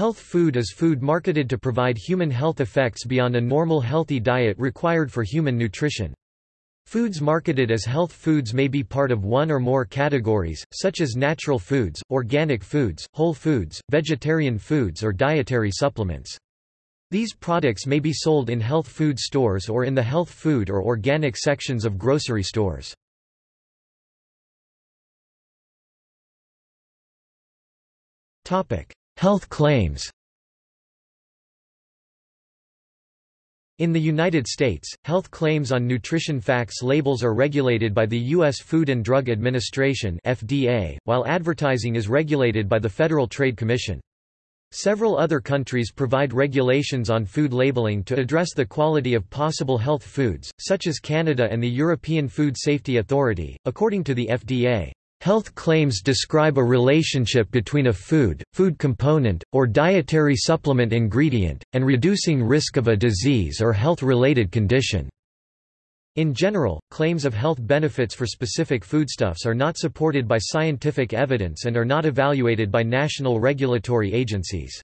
Health food is food marketed to provide human health effects beyond a normal healthy diet required for human nutrition. Foods marketed as health foods may be part of one or more categories, such as natural foods, organic foods, whole foods, vegetarian foods or dietary supplements. These products may be sold in health food stores or in the health food or organic sections of grocery stores. Health claims In the United States, health claims on nutrition facts labels are regulated by the U.S. Food and Drug Administration FDA, while advertising is regulated by the Federal Trade Commission. Several other countries provide regulations on food labeling to address the quality of possible health foods, such as Canada and the European Food Safety Authority. According to the FDA, Health claims describe a relationship between a food, food component, or dietary supplement ingredient, and reducing risk of a disease or health-related condition. In general, claims of health benefits for specific foodstuffs are not supported by scientific evidence and are not evaluated by national regulatory agencies.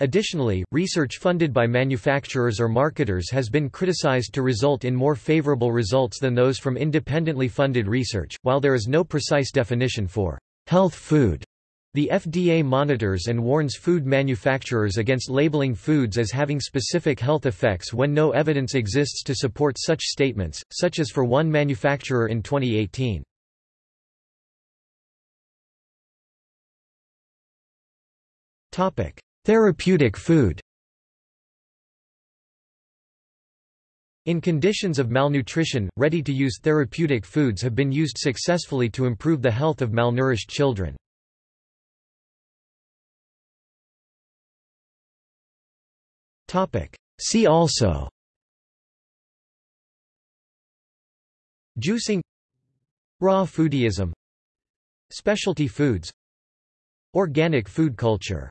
Additionally, research funded by manufacturers or marketers has been criticized to result in more favorable results than those from independently funded research. While there is no precise definition for health food, the FDA monitors and warns food manufacturers against labeling foods as having specific health effects when no evidence exists to support such statements, such as for one manufacturer in 2018. Topic: Therapeutic food. In conditions of malnutrition, ready-to-use therapeutic foods have been used successfully to improve the health of malnourished children. See also. Juicing. Raw foodism. Specialty foods. Organic food culture